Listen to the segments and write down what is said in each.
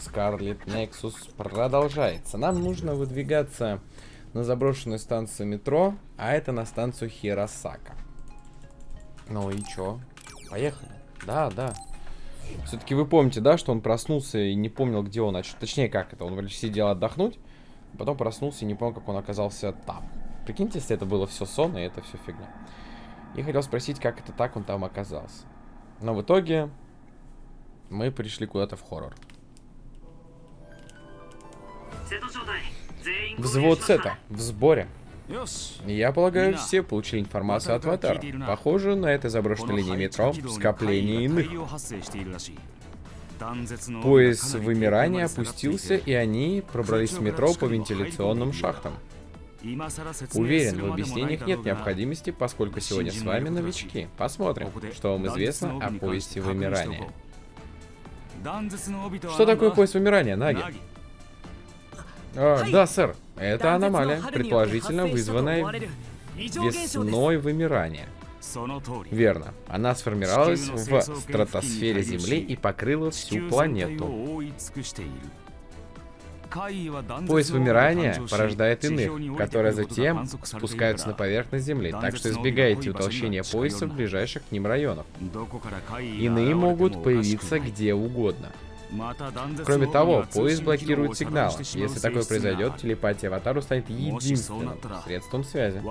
Scarlet Nexus продолжается. Нам нужно выдвигаться на заброшенную станцию метро, а это на станцию Хиросака. Ну и чё? Поехали. Да, да. Все-таки вы помните, да, что он проснулся и не помнил, где он. Точнее, как это? Он сидел отдохнуть, потом проснулся и не помнил, как он оказался там. Прикиньте, если это было все сон, и это все фигня. И хотел спросить, как это так он там оказался. Но в итоге мы пришли куда-то в хоррор. Взвод Сета в сборе. Я полагаю, все получили информацию от Ватара. Похоже, на этой заброшенной линии метро скопление иных. Пояс вымирания опустился, и они пробрались в метро по вентиляционным шахтам. Уверен, в объяснениях нет необходимости, поскольку сегодня с вами новички. Посмотрим, что вам известно о поясе вымирания. Что такое пояс вымирания, Наги? А, да, сэр. Это аномалия, предположительно вызванная весной вымирания. Верно. Она сформировалась в стратосфере Земли и покрыла всю планету. Пояс вымирания порождает иных, которые затем спускаются на поверхность Земли, так что избегайте утолщения пояса в ближайших к ним районах. Иные могут появиться где угодно. Кроме того, поезд блокирует сигнал. Если такое произойдет, телепатия Аватару станет единственным средством связи.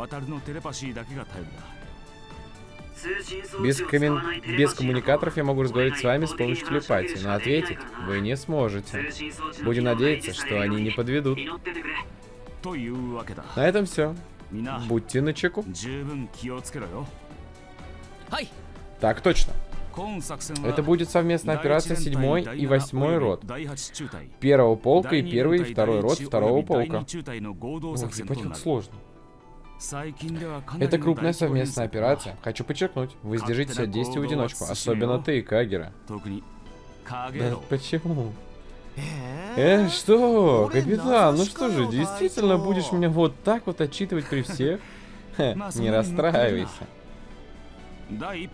Без, коммен... Без коммуникаторов я могу разговаривать с вами с помощью телепатии, но ответить вы не сможете. Будем надеяться, что они не подведут. На этом все. Будьте начеку. Так точно. Это будет совместная операция 7 и 8 рот. Первого полка и первый и второй рот второго полка. Ох, ебать, как сложно. Это крупная совместная операция. Хочу подчеркнуть, вы сдержите от действий в одиночку, особенно ты, Кагера. Да почему? Э, что? Капитан, ну что же, действительно будешь меня вот так вот отчитывать при всех? не расстраивайся.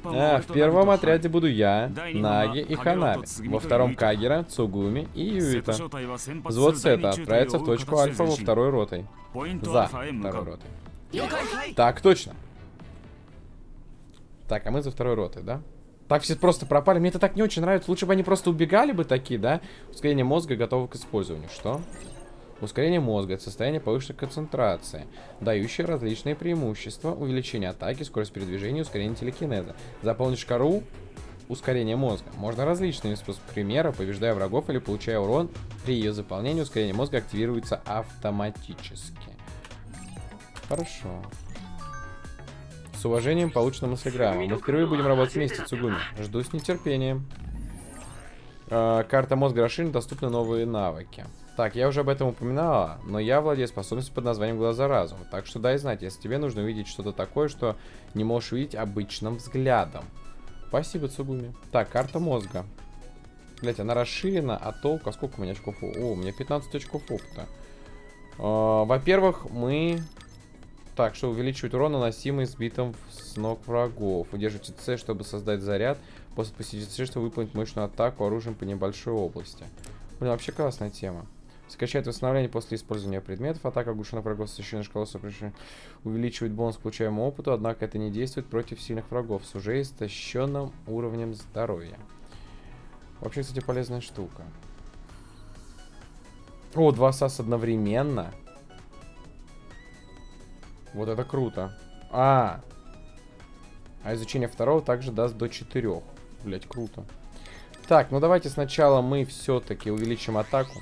А, в первом отряде буду я, Наги и Ханами. Во втором Кагера, Цугуми и Юита. Взвод Сета отправится в точку Альфа во второй ротой. За второй ротой. Так, точно. Так, а мы за второй ротой, да? Так все просто пропали. Мне это так не очень нравится. Лучше бы они просто убегали бы такие, да? Ускорение мозга готово к использованию. Что? Ускорение мозга – состояние повышенной концентрации, дающее различные преимущества, увеличение атаки, скорость передвижения, ускорение телекинеза. Заполнишь кору – ускорение мозга. Можно различными способами. Примера, побеждая врагов или получая урон, при ее заполнении ускорение мозга активируется автоматически. Хорошо. С уважением, получена мыслеграмма. Мы впервые будем работать вместе, Цугуми. Жду с нетерпением. Э, карта мозга расширена, доступны новые навыки. Так, я уже об этом упоминала, но я владею способностью под названием глаза разума. Так что дай знать, если тебе нужно увидеть что-то такое, что не можешь видеть обычным взглядом. Спасибо, Цугуми. Так, карта мозга. Блять, она расширена, а толку... А сколько у меня очков? О, у меня 15 очков опыта. Э, Во-первых, мы так, что увеличивать урон, наносимый сбитым с ног врагов. Удерживайте С, чтобы создать заряд. После посетить С, чтобы выполнить мощную атаку оружием по небольшой области. Блин, вообще классная тема. Скачать восстановление после использования предметов. Атака оглушенных врагов с священной шкалой увеличивает бонус к получаемому опыту, однако это не действует против сильных врагов с уже истощенным уровнем здоровья. Вообще, кстати, полезная штука. О, два САС одновременно. Вот это круто. А, а изучение второго также даст до 4. Блять, круто. Так, ну давайте сначала мы все-таки увеличим атаку.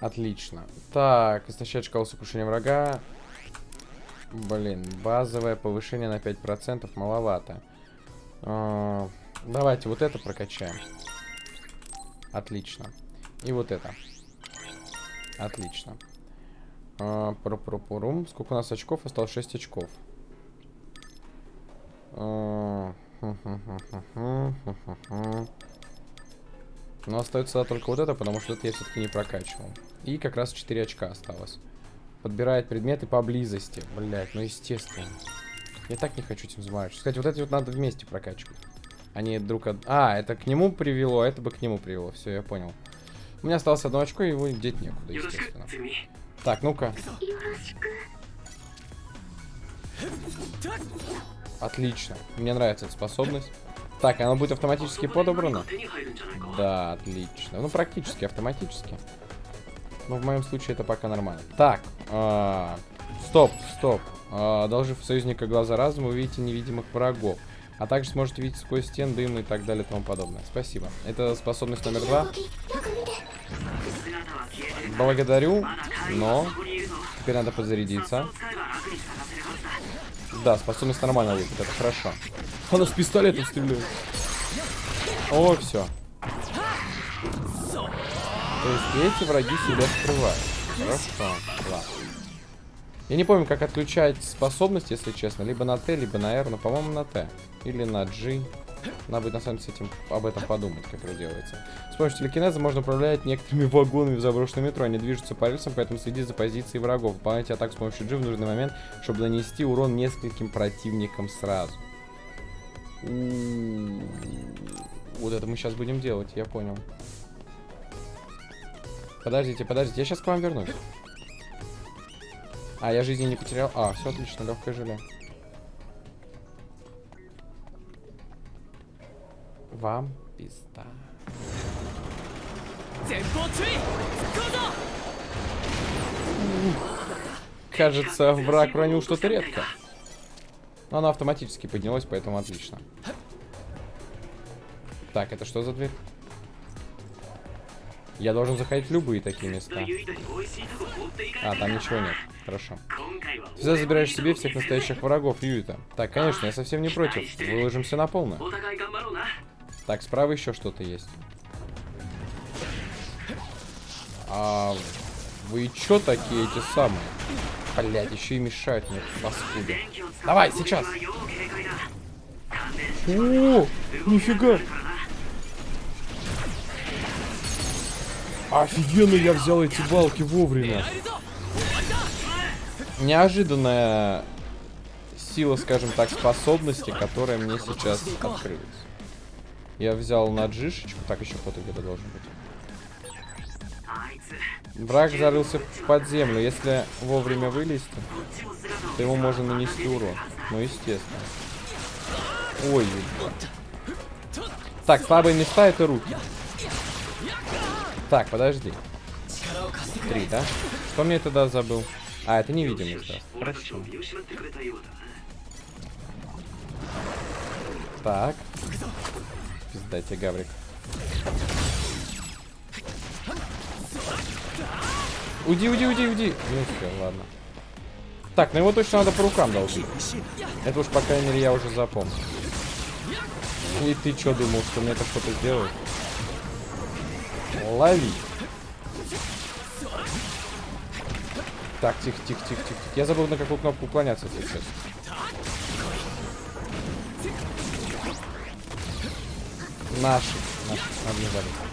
Отлично. Так, истощать шкалу сокрушения врага. Блин, базовое повышение на 5% маловато. А, давайте вот это прокачаем. Отлично. И вот это. Отлично. А, Пропропорум. Сколько у нас очков? Осталось 6 очков. Но остается только вот это, потому что это я все-таки не прокачивал. И как раз 4 очка осталось. Подбирает предметы поблизости. Блять, ну естественно. Я так не хочу этим заморачиваться. Кстати, вот эти вот надо вместе прокачивать. Они друг от... А, это к нему привело, а это бы к нему привело. Все, я понял. У меня осталось одно очко, и его деть некуда, естественно. Так, ну-ка. Отлично. Мне нравится эта способность. Так, она будет автоматически подобрана? Да, отлично. Ну, практически автоматически. Но в моем случае это пока нормально. Так, а, стоп, стоп. А, одолжив союзника глаза разума, вы видите невидимых врагов. А также сможете видеть сквозь стен, дым и так далее и тому подобное. Спасибо. Это способность номер два. Благодарю, но теперь надо подзарядиться. Да, способность нормально выглядит, это хорошо. Она с пистолета стреляет. О, все. То есть эти враги себя скрывают. Хорошо, ладно. Я не помню, как отключать способность, если честно. Либо на Т, либо на R, но, по-моему, на Т. Или на G. Надо будет, на самом деле, этим, об этом подумать, как это делается. С помощью телекинеза можно управлять некоторыми вагонами в заброшенном метро. Они движутся по рельсам, поэтому следи за позицией врагов. Выполняйте атаку с помощью G в нужный момент, чтобы нанести урон нескольким противникам сразу. Вот это мы сейчас будем делать, я понял. Подождите, подождите, я сейчас к вам вернусь. А, я жизни не потерял. А, все отлично, легкое желе. Вам пизда. Кажется, враг ронил что-то редко. Но она автоматически поднялась, поэтому отлично. Так, это что за дверь? Я должен заходить в любые такие места. А, там ничего нет. Хорошо. Ты всегда забираешь себе всех настоящих врагов Юита. Так, конечно, я совсем не против. Выложимся на полную. Так, справа еще что-то есть. А вы чё такие эти самые? Блять, еще и мешают мне, паскуды. Давай, сейчас. О, нифига. Офигенно я взял эти балки вовремя. Неожиданная сила, скажем так, способности, которая мне сейчас открылась. Я взял на джишечку. Так, еще кто-то где-то должен быть. Враг зарылся под землю. Если вовремя вылезти, то ему можно нанести урон. Ну, естественно. Ой. Так, слабые места это руки. Так, подожди. Три, да? Что мне тогда забыл? А, это невидимость, да. Хорошо. Так. Пизда Гаврик. Уйди, уйди, уйди, уйди. Ну все, ладно. Так, ну его точно надо по рукам долбить. Это уж, по крайней мере, я уже запомнил. И ты что думал, что мне это что-то сделает? Лови. Так, тихо, тихо, тихо, тихо. Я забыл, на какую кнопку уклоняться сейчас. Наши. Наши. Надо.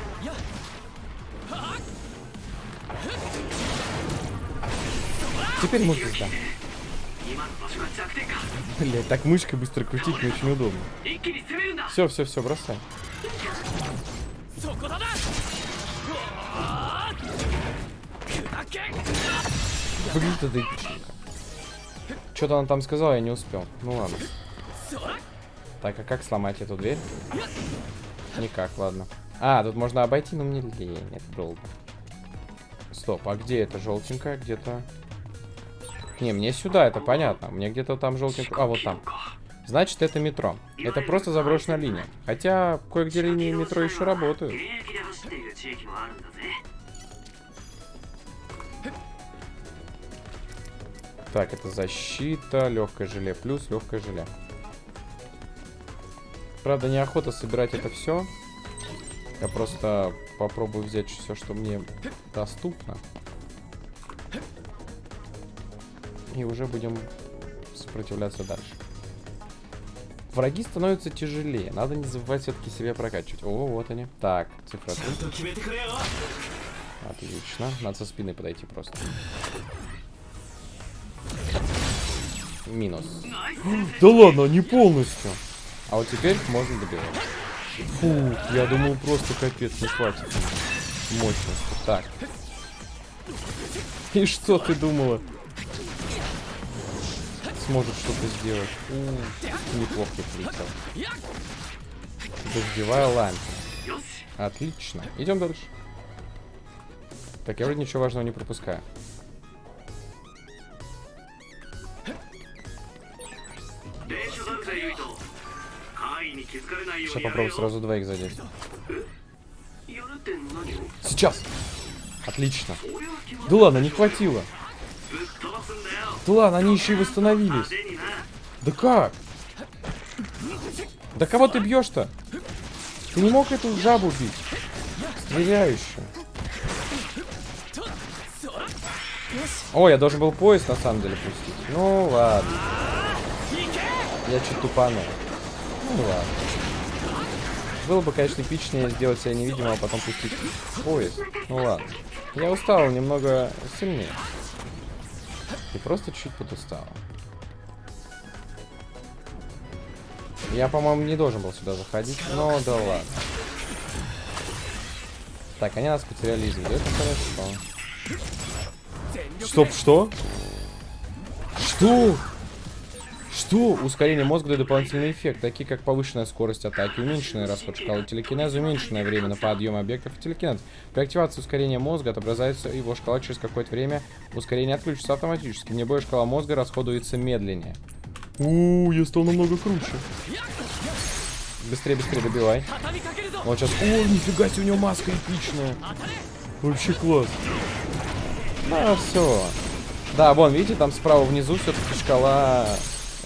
Теперь мы пизда. Блять, так мышкой быстро крутить не очень удобно. Все, все, все, бросай. Выглядит это эпичненько. Что-то он там сказал, я не успел. Ну ладно. Так, а как сломать эту дверь? Никак, ладно. А, тут можно обойти, но мне лень, это долго. Стоп, а где это желтенькая? Где-то... Не, мне сюда, это понятно. Мне где-то там желтенькая... А, вот там. Значит, это метро. Это просто заброшенная линия. Хотя, кое-где линии метро еще работают. Так, это защита, легкое желе плюс, легкое желе. Правда, неохота собирать это все. Я просто попробую взять все, что мне доступно. И уже будем сопротивляться дальше. Враги становятся тяжелее. Надо не забывать все-таки себя прокачивать. О, вот они. Так, цифра 3. Отлично. Надо со спины подойти просто. Минус. Да ладно, не полностью. А вот теперь можно добивать. Фу, я думал просто капец, не хватит мощности. Так. И что ты думала? Сможет что-то сделать. У, неплохо прилетел. Дождевая лампа. Отлично. Идем дальше. Так, я вроде ничего важного не пропускаю. Сейчас попробую сразу двоих задеть. Сейчас! Отлично. Да ладно, не хватило. Да ладно, они еще и восстановились. Да как? Да кого ты бьешь-то? Ты не мог эту жабу бить? Стреляющую. О, я должен был поезд на самом деле пустить. Ну ладно. Я чуть тупанул. Ну ладно. Было бы, конечно, эпичнее сделать себя невидимым, а потом пустить поезд. Ну ладно. Я устал немного сильнее. И просто чуть подустал. Я, по-моему, не должен был сюда заходить, но да ладно. Так, они нас потеряли из виду, это хорошо. Стоп, что? Что? Что? Ускорение мозга дает дополнительный эффект, такие как повышенная скорость атаки, уменьшенный расход шкалы телекинеза, уменьшенное время на подъем объектов и телекинез. При активации ускорения мозга отображается его шкала через какое-то время. Ускорение отключится автоматически. Вне боя шкала мозга расходуется медленнее. У, я стал намного круче. Быстрее, быстрее добивай. Он сейчас... О, нифига себе, у него маска эпичная. Вообще класс. Ну, все. Да, вон, видите, там справа внизу все-таки шкала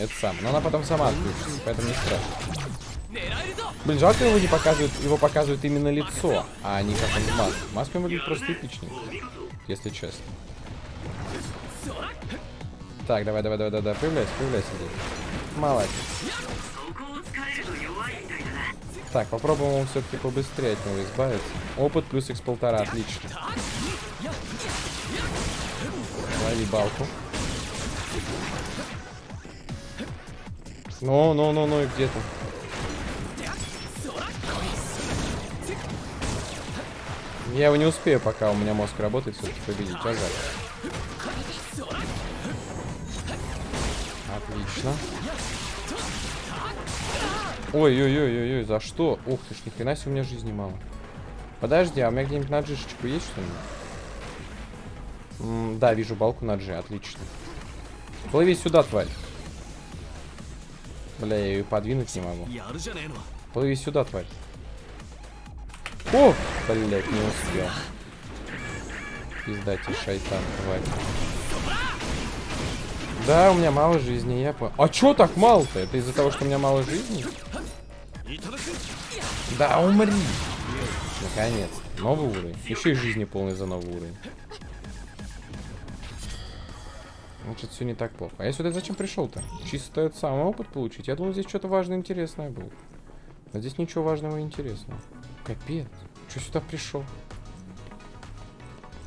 это сам. Но она потом сама отключится, поэтому не страшно. Блин, жалко его не показывают, его показывают именно лицо, а не как он в маске. Маска выглядит просто эпичненько, если честно. Так, давай, давай, давай, давай, появляйся, появляйся здесь. Молодец. Так, попробуем все-таки побыстрее от него избавиться. Опыт плюс x полтора, отлично. Лови балку. Ну, ну, ну, ну, и где ты? Я его не успею, пока у меня мозг работает, все-таки победить. Ага. Отлично. Ой-ой-ой-ой-ой, за что? Ух ты ж, ни себе у меня жизни мало. Подожди, а у меня где-нибудь на джишечку есть что-нибудь? Да, вижу балку на джи, отлично. Плыви сюда, тварь. Бля, я ее подвинуть не могу. Плыви сюда, тварь. О! Блять, не успел. Пиздати, шайтан, тварь. Да, у меня мало жизни, я понял. А чё так мало-то? Это из-за того, что у меня мало жизни? Да, умри. Наконец. Новый уровень. Еще и жизни полный за новый уровень. Значит, все не так плохо. А я сюда зачем пришел-то? Чисто этот самый опыт получить? Я думал, здесь что-то важное интересное было. А здесь ничего важного и интересного. Капец. Что сюда пришел?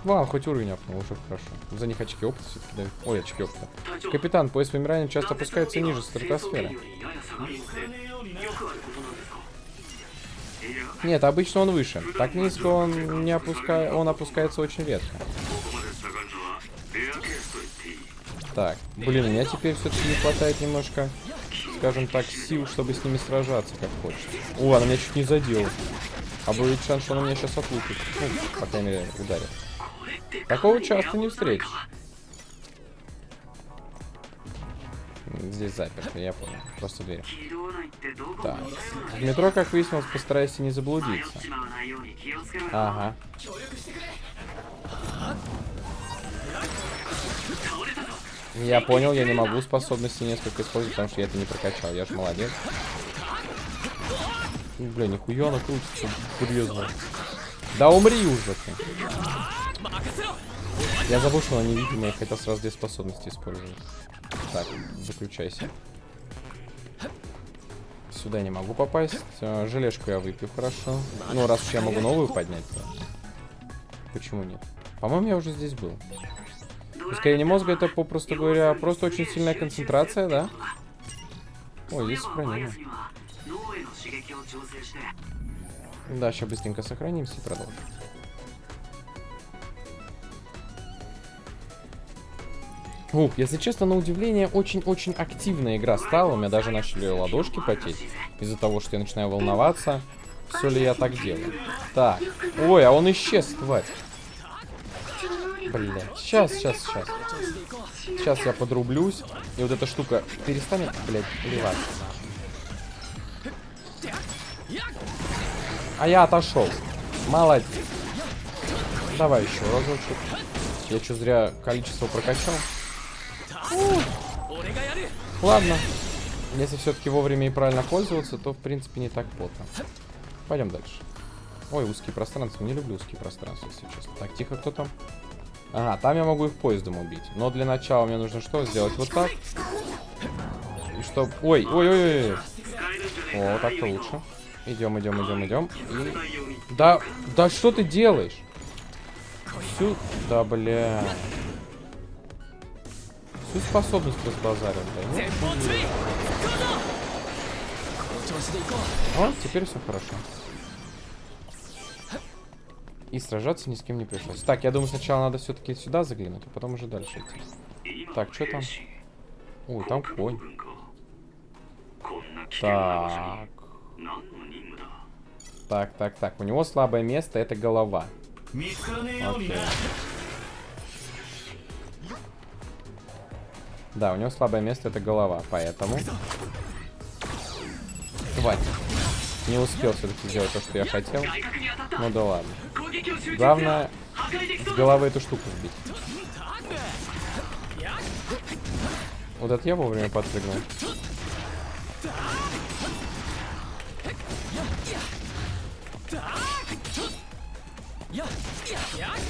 Ладно, хоть уровень апнул, уже хорошо. За них очки опыта все-таки дают. Ой, очки опыта. Капитан, пояс вымирания часто опускается ниже стратосферы. Нет, обычно он выше. Так низко он не опускает, он опускается очень редко. Так, блин, у меня теперь все-таки не хватает немножко, скажем так, сил, чтобы с ними сражаться, как хочется. О, она меня чуть не задела. А будет шанс, что она меня сейчас отлупит. Ну, по крайней мере, ударит. Такого часто не встретишь. Здесь заперто, я понял. Просто дверь. Так. В метро, как выяснилось, постарайся не заблудиться. Ага. Я понял, я не могу способности несколько использовать, потому что я это не прокачал. Я же молодец. Бля, нихуя она крутится, серьезно. Да умри уже ты. Я забыл, что она невидимая, я хотел сразу две способности использовать. Так, заключайся. Сюда не могу попасть. Желешку я выпью, хорошо. Ну, раз уж я могу новую поднять, то... Почему нет? По-моему, я уже здесь был. Ускорение мозга это, попросту говоря, просто очень сильная концентрация, да? Ой, здесь сохранение. Да, сейчас быстренько сохранимся и продолжим. Ух, если честно, на удивление, очень-очень активная игра стала. У меня даже начали ладошки потеть. Из-за того, что я начинаю волноваться. Все ли я так делаю? Так. Ой, а он исчез, тварь. Блять. Сейчас, сейчас, сейчас. Сейчас я подрублюсь. И вот эта штука перестанет, блядь, плеваться. А я отошел. Молодец. Давай еще разочек. Я что, зря количество прокачал? Ладно. Если все-таки вовремя и правильно пользоваться, то в принципе не так плотно. Пойдем дальше. Ой, узкие пространства. Не люблю узкие пространства, если честно. Так, тихо, кто там? Ага, там я могу их поездом убить. Но для начала мне нужно что? Сделать вот так. И чтоб... Ой, ой, ой, ой. О, так-то лучше. Идем, идем, идем, идем. И... Да, да что ты делаешь? Всю... Да, бля. Всю способность разбазарил, да? Нет? О, теперь все хорошо. И сражаться ни с кем не пришлось. Так, я думаю, сначала надо все-таки сюда заглянуть, а потом уже дальше идти. Так, что там? Ой, там конь. Так. Так, так, так. У него слабое место, это голова. Окей. Да, у него слабое место, это голова, поэтому... Тварь. Не успел все-таки сделать то, что я хотел. Ну да ладно. Главное, с головы эту штуку сбить. Вот это я вовремя подпрыгнул.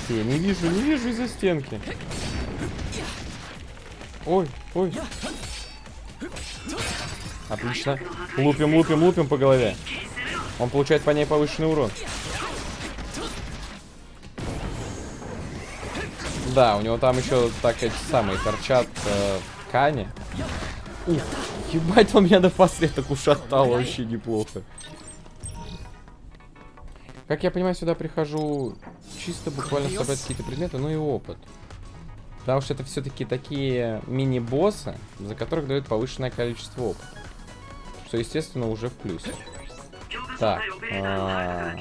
Я не вижу, не вижу из-за стенки. Ой, ой. Отлично. Лупим, лупим, лупим по голове. Он получает по ней повышенный урон. Да, у него там еще так эти самые торчат э, ткани. Ух, ебать, он меня до последок ушатал вообще неплохо. Как я понимаю, сюда прихожу чисто буквально собрать какие-то предметы, ну и опыт. Потому что это все-таки такие мини-боссы, за которых дают повышенное количество опыта. Что, естественно, уже в плюсе. Так, а,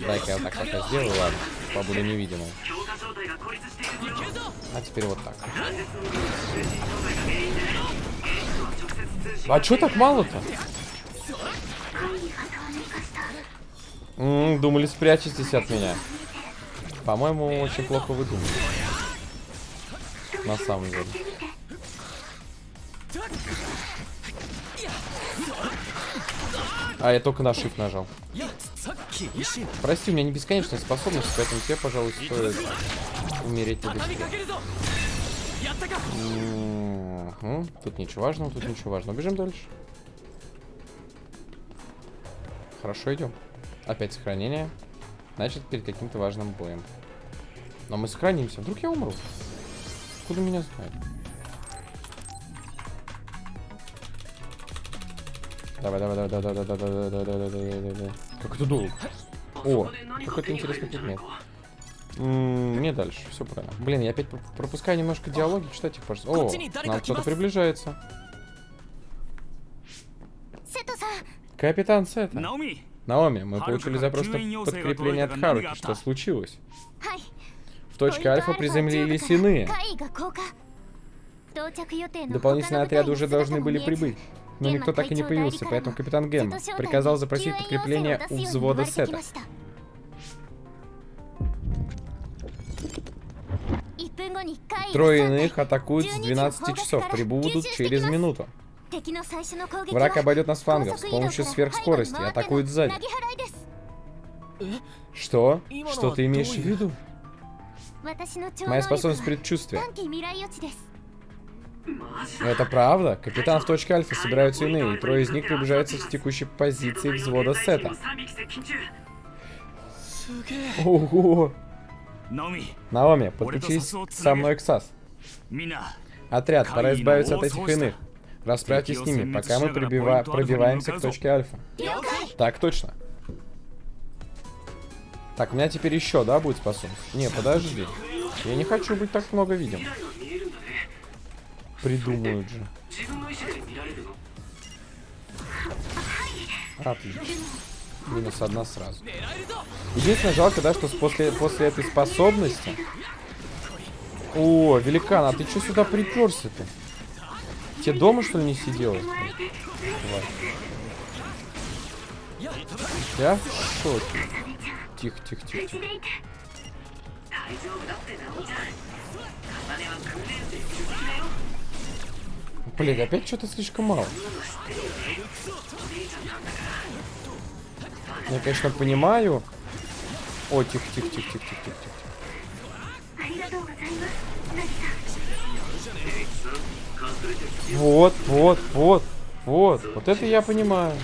дай-ка я так пока сделаю, ладно, побуду невидимым. А теперь вот так. А чё так мало-то? думали, спрячетесь от меня. По-моему, очень плохо вы думали. На самом деле. А, я только на shift нажал. Прости, у меня не бесконечная способность, поэтому тебе, пожалуй, стоит умереть побыстрее. Угу. Тут ничего важного, тут ничего важного. Бежим дальше. Хорошо, идем. Опять сохранение. Значит, перед каким-то важным боем. Но мы сохранимся. Вдруг я умру. Откуда меня знает? Давай, давай, давай, давай, давай, давай, давай, давай, давай, давай, давай, давай. Как это долго? О, какой-то интересный предмет. Мне дальше, все правильно. Блин, я опять пропускаю немножко диалоги, читать их, пожалуйста. О, нам кто-то приближается. Капитан Сета. Наоми, мы получили запрос на подкрепление от Харуки. Что случилось? В точке Альфа приземлились иные. Дополнительные отряды уже должны были прибыть. Но никто так и не появился, поэтому капитан Гэм приказал запросить подкрепление у взвода Сета. Трое иных атакуют с 12 часов, прибудут через минуту. Враг обойдет нас флангов с помощью сверхскорости и атакует сзади. Что? Что ты имеешь в виду? Моя способность предчувствия. Это правда? Капитан в точке Альфа собираются иные, и трое из них приближаются к текущей позиции взвода Сета. Ого! Наоми, подключись со мной к САС. Отряд, пора избавиться от этих иных. Расправьтесь с ними, пока мы пробива- пробиваемся к точке альфа. Так точно. Так, у меня теперь еще, да, будет способность? Не, подожди. Я не хочу быть так много видим. Придумают же. Отлично. Минус одна сразу. Единственное, жалко, да, что после, после этой способности... О, великан, а ты что сюда приперся-то? Тебе дома, что ли, не сиделось? Тварь. Я в шоке. Тихо, тихо, тихо, тихо. Блин, опять что-то слишком мало. Я, конечно, понимаю. О, тихо, тихо, тихо, тихо, тихо, тихо. Вот, вот, вот, вот. Вот это я понимаю.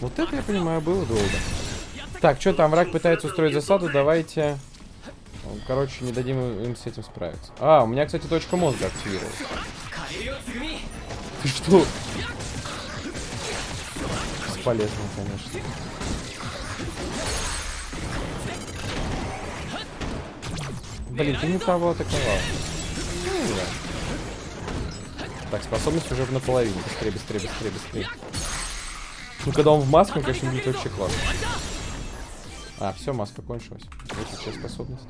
Вот это я понимаю, было долго. Так, что там, враг пытается устроить засаду, давайте... Короче, не дадим им с этим справиться. А, у меня, кстати, точка мозга активировалась. Ты что? Бесполезно, конечно. Блин, ты не того атаковал. Так, способность уже в наполовине. Быстрее, быстрее, быстрее, быстрее. Ну, когда он в маске, он, конечно, будет вообще классно. А, все, маска кончилась. Вот сейчас способность.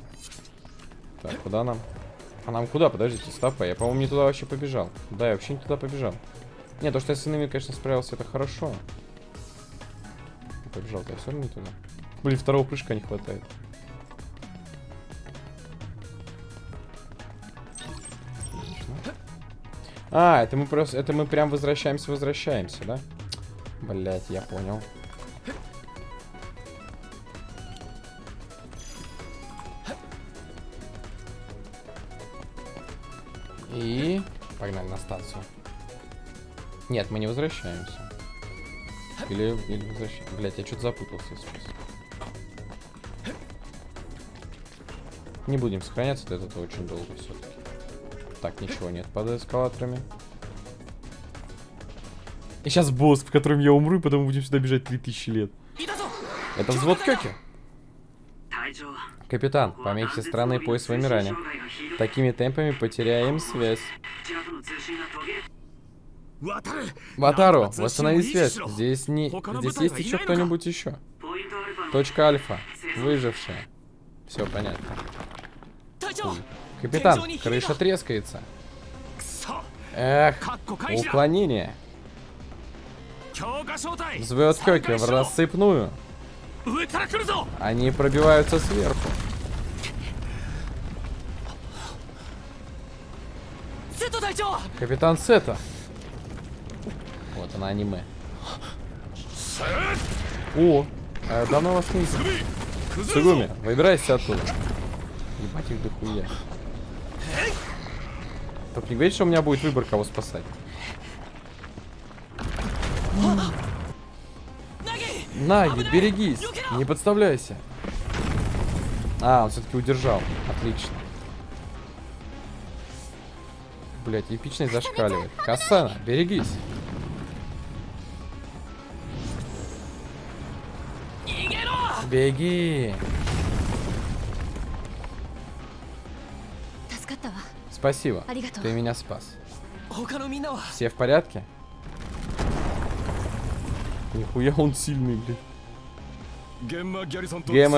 Так, куда нам? А нам куда? Подождите, стопа. Я, по-моему, не туда вообще побежал. Да, я вообще не туда побежал. Не, то, что я с иными, конечно, справился, это хорошо. Побежал, я все равно не туда. Блин, второго прыжка не хватает. А, это мы просто, это мы прям возвращаемся, возвращаемся, да? Блять, я понял. И погнали на станцию. Нет, мы не возвращаемся. Или, или возвращаемся. Блять, я что-то запутался сейчас. Не будем сохраняться, это, это очень долго все-таки. Так, ничего нет под эскалаторами. И сейчас босс, в котором я умру, и потом будем сюда бежать 3000 лет. Это взвод Кёки. Капитан, помехи страны пояс вымирания. Такими темпами потеряем связь. Ватару, восстанови связь. Здесь не... Здесь есть еще кто-нибудь еще. Точка Альфа. Выжившая. Все понятно. Капитан, крыша трескается. Эх, уклонение. Звезд Хёки в рассыпную. Они пробиваются сверху. Капитан Сета. Вот она аниме. О, э, давно ну вас не Сугуми, выбирайся оттуда. Ебать их дохуя. Только не говорите, что у меня будет выбор, кого спасать. Наги, берегись! Не подставляйся! А, он все-таки удержал. Отлично. Блять, эпичный зашкаливает. Касана, берегись! Беги! Спасибо. Ты меня спас. Все в порядке? Нихуя он сильный, блядь. Гемма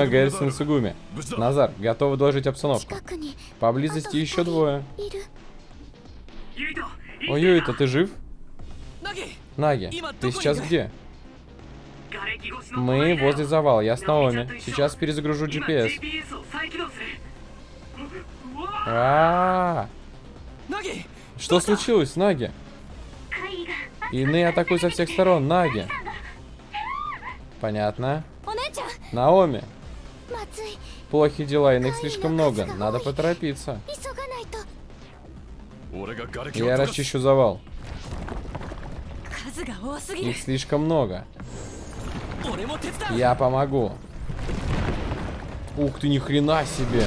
Гаррисон Сугуми. Назар, готовы доложить обстановку. Поблизости еще двое. Ой, Юита, ты жив? Наги, ты сейчас где? Мы возле завала, я с Наоми. Сейчас перезагружу GPS. А -а -а. Что случилось, Наги? Ины атакуют со всех сторон, Наги. Понятно. Наоми. Плохие дела, иных слишком много. Надо поторопиться. Я расчищу завал. Их слишком много. Я помогу. Ух ты, ни хрена себе.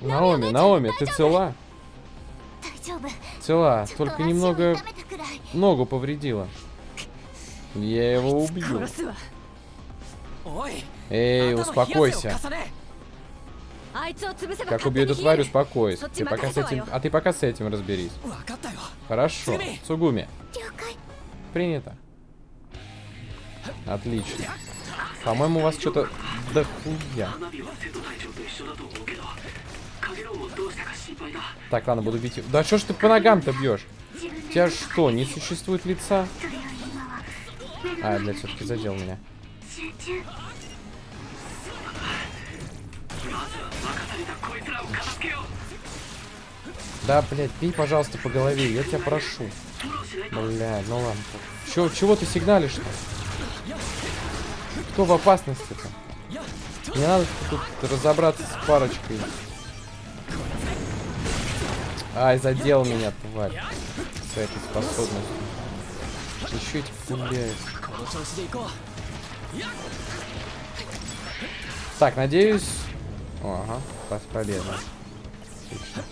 Наоми, Наоми, ты цела? Цела, только немного ногу повредила. Я его убью. Эй, успокойся. Как убью эту тварь, успокойся. Ты пока с этим... А ты пока с этим разберись. Хорошо, Сугуми. Принято. Отлично. По-моему, у вас что-то... Да хуя. Так, ладно, буду бить. Да что ж ты по ногам-то бьешь? У тебя что, не существует лица? А, блядь, все-таки задел меня. Да, блядь, пей, пожалуйста, по голове, я тебя прошу. Блядь, ну ладно. Чё, чего ты сигналишь-то? Кто в опасности-то? Мне надо тут разобраться с парочкой. Ай, задел меня, тварь. С этой способностью. Еще эти пуляют. Так, надеюсь... О, ага, пас победа. Отлично.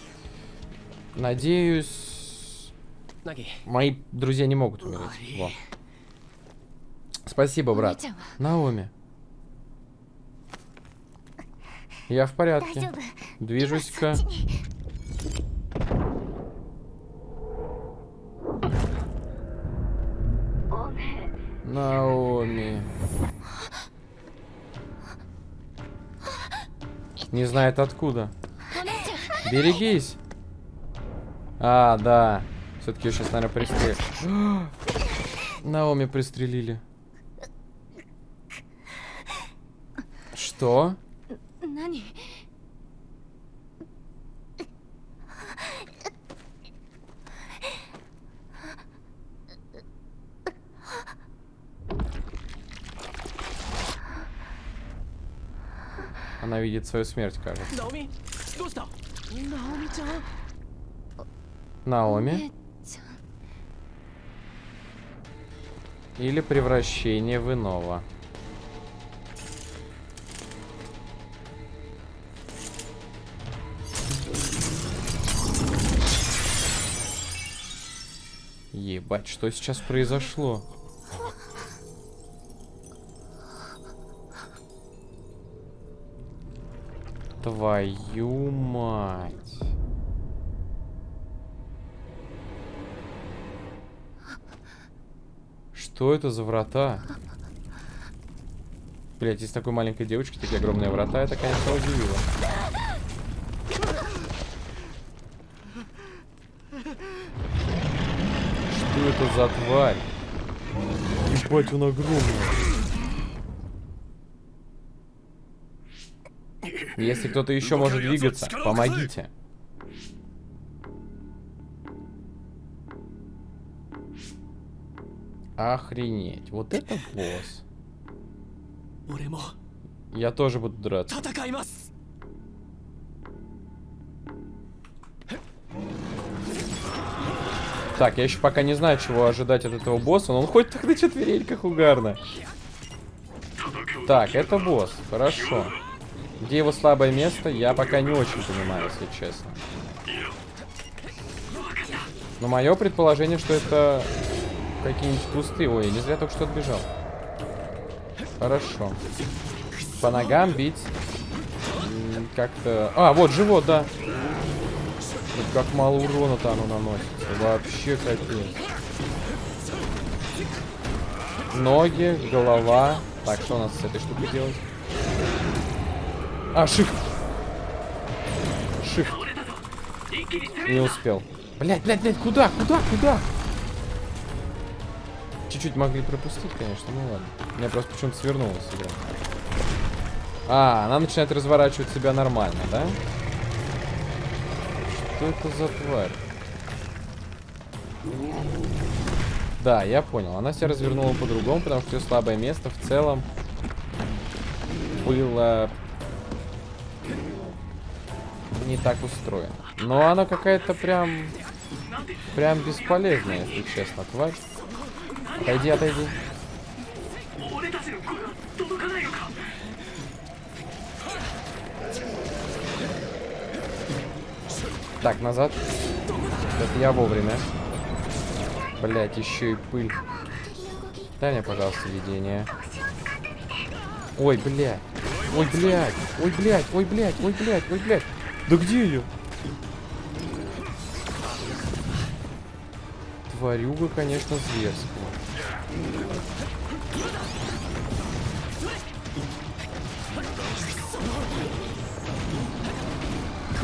Надеюсь... Мои друзья не могут умереть. Во. Спасибо, брат. Наоми. Я в порядке. Движусь-ка. Наоми. Не знает откуда. Берегись. А, да. Все-таки сейчас, наверное, пристрелили. Наоми пристрелили. Что? 何 Она видит свою смерть, кажется. Наоми. Или превращение в иного. Ебать, что сейчас произошло? Твою мать. Что это за врата? Блять, из такой маленькой девочки такие огромные врата, это, конечно, удивило. Это за тварь? Ебать, он огромный. Если кто-то еще может двигаться, помогите. Охренеть. Вот это босс. Я тоже буду драться. Так, я еще пока не знаю, чего ожидать от этого босса, но он ходит так на четвереньках угарно. Так, это босс. Хорошо. Где его слабое место, я пока не очень понимаю, если честно. Но мое предположение, что это какие-нибудь кусты. Ой, не зря только что отбежал. Хорошо. По ногам бить. Как-то... А, вот живот, да. Тут как мало урона-то оно наносит. Вообще капец. Ноги, голова. Так, что у нас с этой штукой делать? А, шифт. Шифт. Не успел. Блять, блять, блять, куда, куда, куда? Чуть-чуть могли пропустить, конечно, ну ладно. У меня просто почему-то свернулась игра. А, она начинает разворачивать себя нормально. Да. Что это за тварь? Да, я понял. Она себя развернула по-другому, потому что ее слабое место в целом было не так устроено. Но она какая-то прям... Прям бесполезная, если честно, тварь. Отойди, отойди. Так, назад. Это я вовремя. Блять, еще и пыль. Дай мне, пожалуйста, видение. Ой, блядь. Ой, блядь. Ой, блядь. Ой, блядь. Ой, блядь. Ой, блядь. Да где ее? Тварюга, конечно, зверская.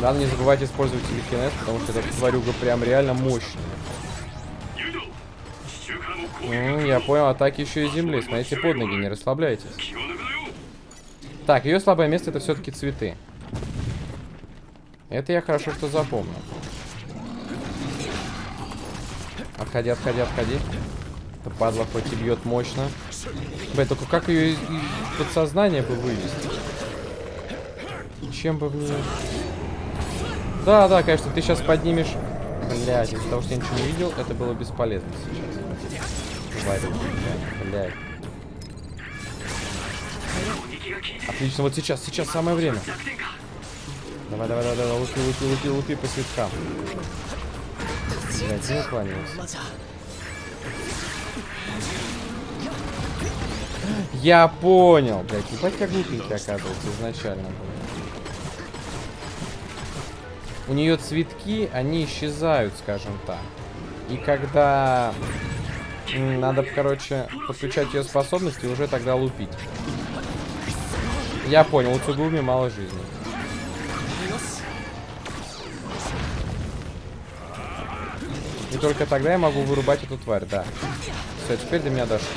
Надо не забывать использовать телекинез, потому что эта тварюга прям реально мощная. Ну, я понял, атаки еще и земли. Смотрите под ноги, не расслабляйтесь. Так, ее слабое место это все-таки цветы. Это я хорошо, что запомнил. Отходи, отходи, отходи. Это падла хоть и бьет мощно. Блин, только как ее из, подсознания бы вывести? Чем бы мне... Да, да, конечно, ты сейчас поднимешь... Блядь, из-за того, что я ничего не видел, это было бесполезно сейчас. Тварь. Отлично, вот сейчас, сейчас самое время. Давай, давай, давай, давай, лупи, лупи, лупи, лупи по светкам. Блядь, не уклонился. Я понял, блядь, ебать как глупенький оказывался изначально был. У нее цветки, они исчезают, скажем так. И когда надо, короче, подключать ее способности, уже тогда лупить. Я понял, у Цугуми мало жизни. И только тогда я могу вырубать эту тварь, да. Все, теперь до меня дошло.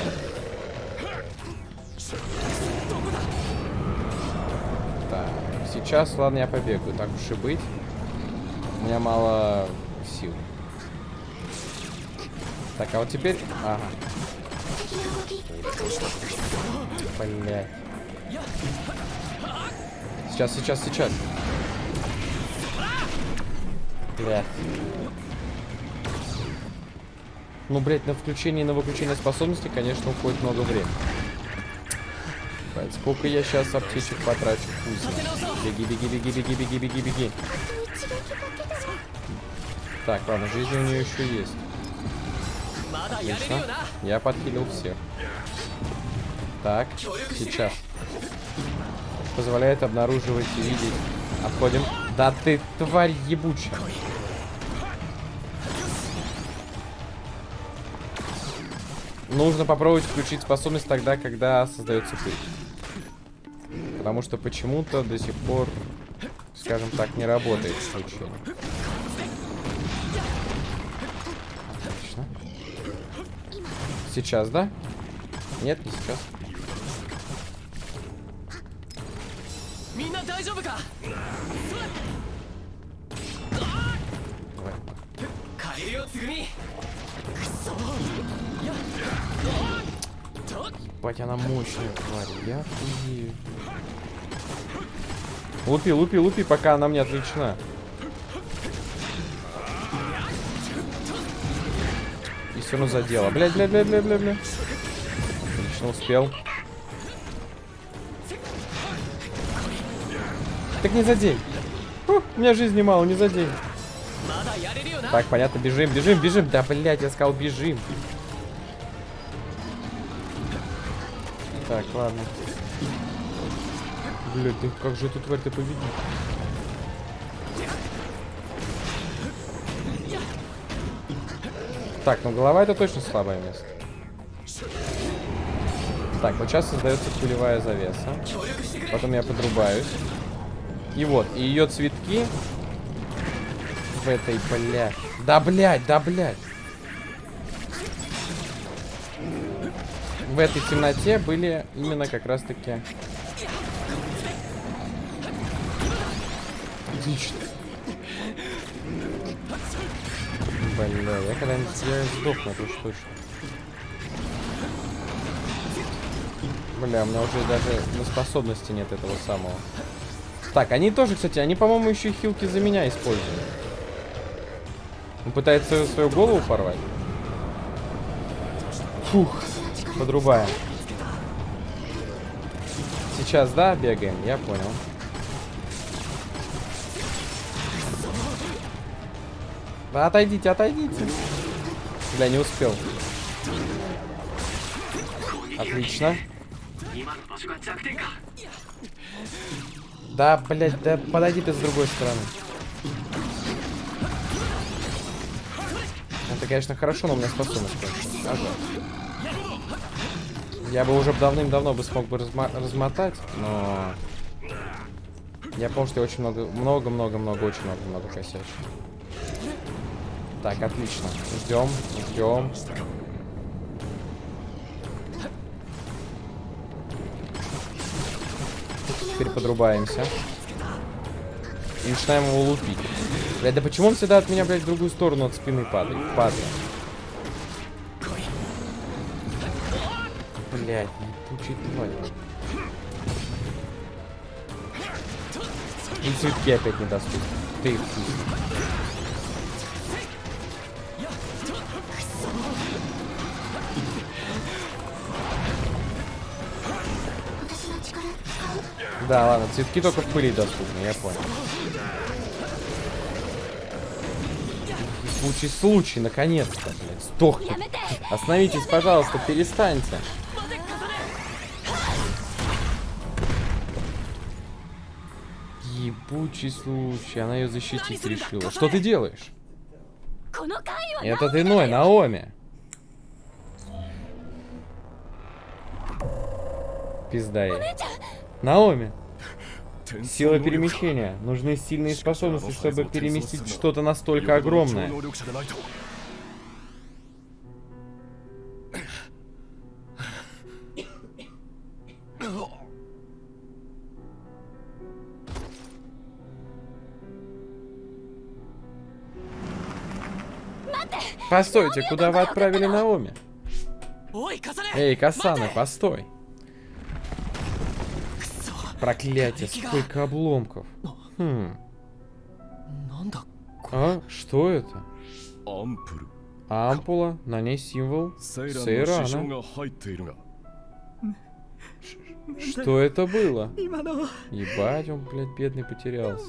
Так, сейчас, ладно, я побегаю, так уж и быть. У меня мало сил. Так, а вот теперь... Ага. Блядь. Сейчас, сейчас, сейчас. Блядь. Ну, блядь, на включение и на выключение способности, конечно, уходит много времени. Блядь, сколько я сейчас аптечек потрачу? Пусть. Беги, беги, беги, беги, беги, беги, беги. Так, ладно, жизни у нее еще есть. Отлично. Я подкилил всех. Так, сейчас. Позволяет обнаруживать и видеть. Отходим. Да ты тварь ебучая. Нужно попробовать включить способность тогда, когда создается пыль. Потому что почему-то до сих пор, скажем так, не работает включение. Сейчас, да? Нет, не сейчас. Бать, она мощная, тварь. Я хуею. Лупи, лупи, лупи, пока она мне отлично. спину задело. Блядь, блядь, блядь, блядь, блядь, блядь. Отлично, успел. Так не задень. Фу, у меня жизни мало, не задень. Так, понятно, бежим, бежим, бежим. Да, блядь, я сказал, бежим. Так, ладно. Блядь, да как же эту тварь-то победить? Так, ну голова это точно слабое место. Так, вот сейчас создается пулевая завеса. Потом я подрубаюсь. И вот, и ее цветки в этой, бля. Да, блядь, да, блядь. В этой темноте были именно как раз-таки... Отлично. Бля, я когда-нибудь сдохну, это уж точно. Бля, у меня уже даже на способности нет этого самого. Так, они тоже, кстати, они, по-моему, еще хилки за меня используют. Он пытается свою голову порвать. Фух, подрубаем. Сейчас, да, бегаем, я понял. Да отойдите, отойдите. Бля, не успел. Отлично. Да, блядь, да подойди ты с другой стороны. Это, конечно, хорошо, но у меня способность. Ага. Я бы уже давным-давно бы смог бы размо размотать, но... Я помню, что я очень много, много-много-много, очень много-много косячил. Так, отлично. Ждем, ждем. Теперь подрубаемся. И начинаем его лупить. Блядь, да почему он всегда от меня, блядь, в другую сторону от спины падает? Падает. Блядь, ебучий тварь. И цветки опять недоступны. Ты их Да, ладно, цветки только в пыли доступны, я понял. Случай, случай, наконец-то, блядь, сдохни. Остановитесь, пожалуйста, перестаньте. Ебучий случай, она ее защитить решила. Что ты делаешь? Это ты иной, Наоми. Пизда ей. Наоми. Сила перемещения. Нужны сильные способности, чтобы переместить что-то настолько огромное. Постойте, куда вы отправили Наоми? Эй, Касана, постой. Проклятие, сколько обломков. Хм. А, что это? Ампула, на ней символ Сейрана. Что это было? Ебать, он, блядь, бедный потерялся.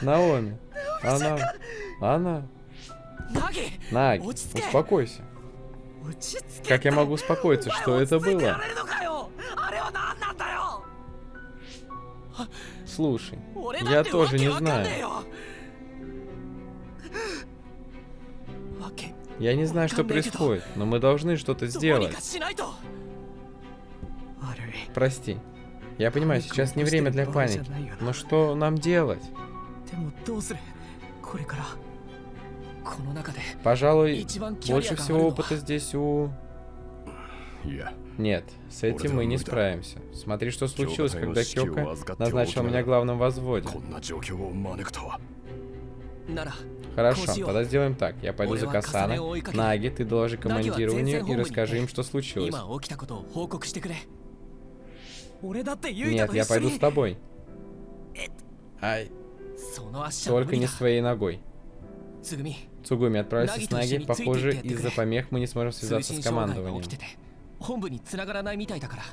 Наоми. Она. Она. Наги, успокойся. Как я могу успокоиться, что это было? Слушай, я тоже не знаю. Я не знаю, что происходит, но мы должны что-то сделать. Прости. Я понимаю, сейчас не время для паники. Но что нам делать? Пожалуй, больше всего опыта здесь у... Нет, с этим мы не справимся. Смотри, что случилось, когда Кёка назначил меня главным возводе. Хорошо, тогда сделаем так. Я пойду за Касана. Наги, ты доложи командированию и расскажи им, что случилось. Нет, я пойду с тобой. Ай. Только не своей ногой. Цугуми, отправляйся с Наги. Похоже, из-за помех мы не сможем связаться с командованием. 起きてて本部に繋がらないみたいだから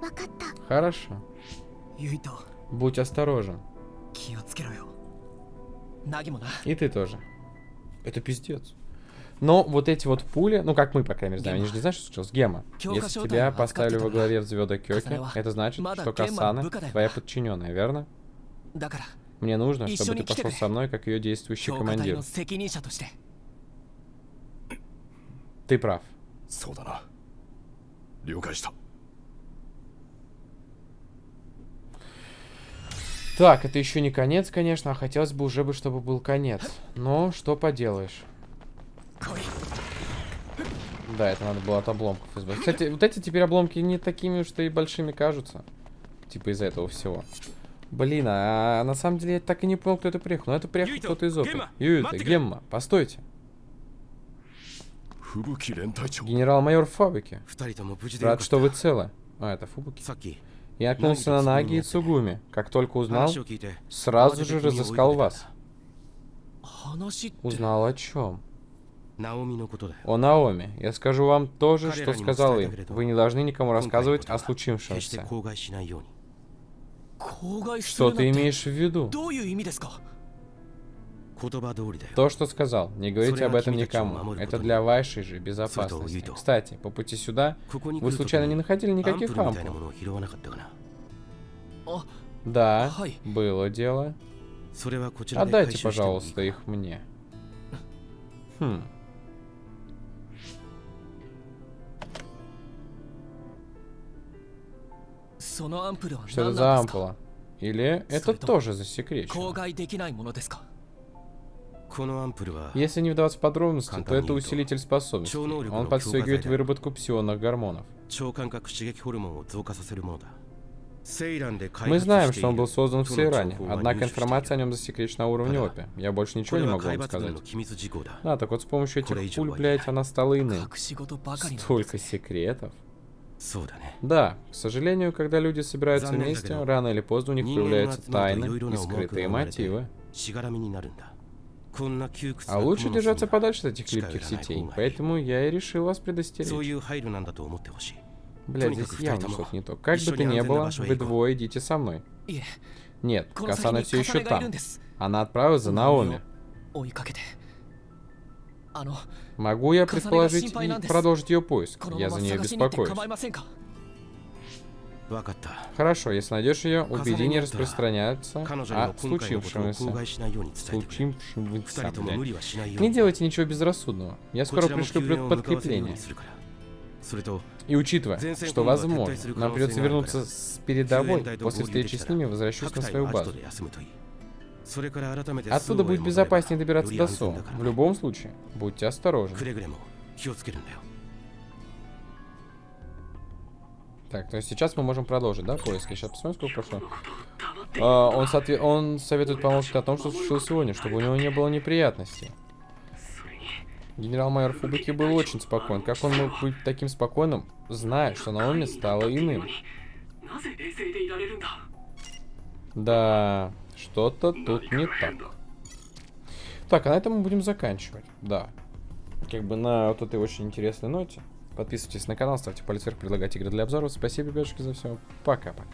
分かった Хорошо. ユイと Будь осторожен. 気をつけろよナギもな И ты тоже. Это пиздец. Но вот эти вот пули, ну как мы, по крайней мере, знаем, они же не знают, что случилось. Гема, Кёка если Шоутай тебя в поставили во Аскате главе взвода Кёки, Касанева. это значит, Мада что Гемма Касана Букадаева. твоя подчиненная, верно? だから Мне нужно, И чтобы ещё ты не ките пошел куре. со мной, как ее действующий 強化隊 командир. の責任者として Ты прав. そうだな了解した Так, это еще не конец, конечно, а хотелось бы уже бы, чтобы был конец. Но что поделаешь. 来い Да, это надо было от обломков избавиться. Кстати, вот эти теперь обломки не такими уж и большими кажутся. Типа из-за этого всего. Блин, а на самом деле я так и не понял, кто это приехал. Но это приехал Юито, кто-то из опыта. Гемма, Юита, маттека. Гемма, постойте. Генерал-майор фабрики. Рад, что вы целы. А, это Фубуки. Я наткнулся на Наги и Цугуми. Как только узнал, сразу же разыскал вас. Узнал о чем? О Наоми. Я скажу вам то же, что сказал им. Вы не должны никому рассказывать о случившемся. Что ты имеешь в виду? То, что сказал. Не говорите об этом никому. Это для вашей же безопасности. Кстати, по пути сюда вы случайно не находили никаких ампул? Да, было дело. Отдайте, пожалуйста, их мне. Хм. Что это за ампула? Или это тоже засекречено? Если не вдаваться в подробности, то это усилитель способностей. Он подстегивает выработку псионных гормонов. Мы знаем, что он был создан в Сейране, однако информация о нем засекречена на уровне ОПИ. Я больше ничего не могу вам сказать. А, так вот с помощью этих пуль, блядь, она стала иным. Столько секретов. Да, к сожалению, когда люди собираются вместе, рано или поздно у них появляются тайны и скрытые мотивы. А лучше держаться подальше от этих липких сетей, поэтому я и решил вас предостеречь. Блядь, здесь явно что-то не то. Как бы то ни было, вы двое идите со мной. Нет, Касана все еще там. Она отправилась за Наоми. Могу я предположить и продолжить ее поиск? Я за нее беспокоюсь. Хорошо, если найдешь ее, убеди не распространяться о случившемся. случившемся. Не делайте ничего безрассудного. Я скоро пришлю подкрепление. И учитывая, что возможно, нам придется вернуться с передовой, после встречи с ними возвращусь на свою базу. Оттуда будет безопаснее добираться до Со. В любом случае, будьте осторожны. Так, то есть сейчас мы можем продолжить, да, поиски? Сейчас посмотрим, сколько прошло. А, он, соотве... он советует помолчать о том, что случилось сегодня, чтобы у него не было неприятностей. Генерал-майор Фубики был очень спокоен. Как он мог быть таким спокойным, зная, что Наоми стало иным? Да, что-то тут не так. Так, а на этом мы будем заканчивать. Да. Как бы на вот этой очень интересной ноте. Подписывайтесь на канал, ставьте палец вверх, предлагайте игры для обзоров. Спасибо, ребятушки, за все. Пока-пока.